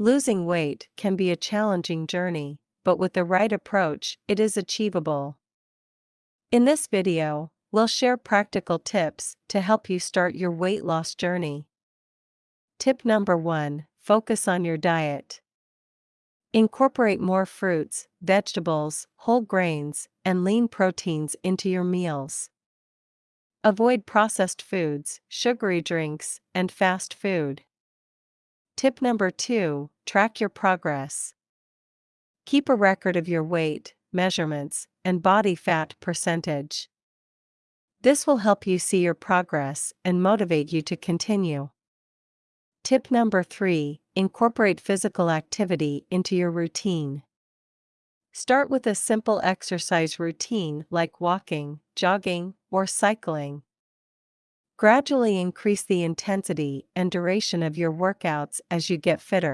Losing weight can be a challenging journey, but with the right approach, it is achievable. In this video, we'll share practical tips to help you start your weight loss journey. Tip number 1 Focus on your diet. Incorporate more fruits, vegetables, whole grains, and lean proteins into your meals. Avoid processed foods, sugary drinks, and fast food. Tip number 2 Track your progress. Keep a record of your weight, measurements, and body fat percentage. This will help you see your progress and motivate you to continue. Tip number 3 Incorporate physical activity into your routine. Start with a simple exercise routine like walking, jogging, or cycling. Gradually increase the intensity and duration of your workouts as you get fitter.